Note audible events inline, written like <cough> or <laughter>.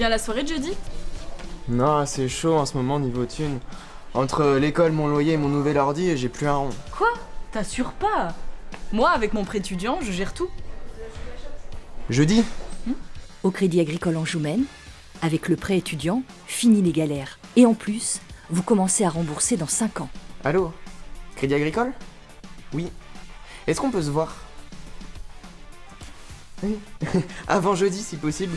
viens la soirée de jeudi? Non, c'est chaud en ce moment niveau thune. Entre l'école, mon loyer et mon nouvel ordi, j'ai plus un rond. Quoi? T'assures pas? Moi, avec mon prêt étudiant, je gère tout. Jeudi? Au Crédit Agricole en Anjoumen, avec le prêt étudiant, fini les galères. Et en plus, vous commencez à rembourser dans 5 ans. Allô? Crédit Agricole? Oui. Est-ce qu'on peut se voir? Oui. <laughs> Avant jeudi si possible.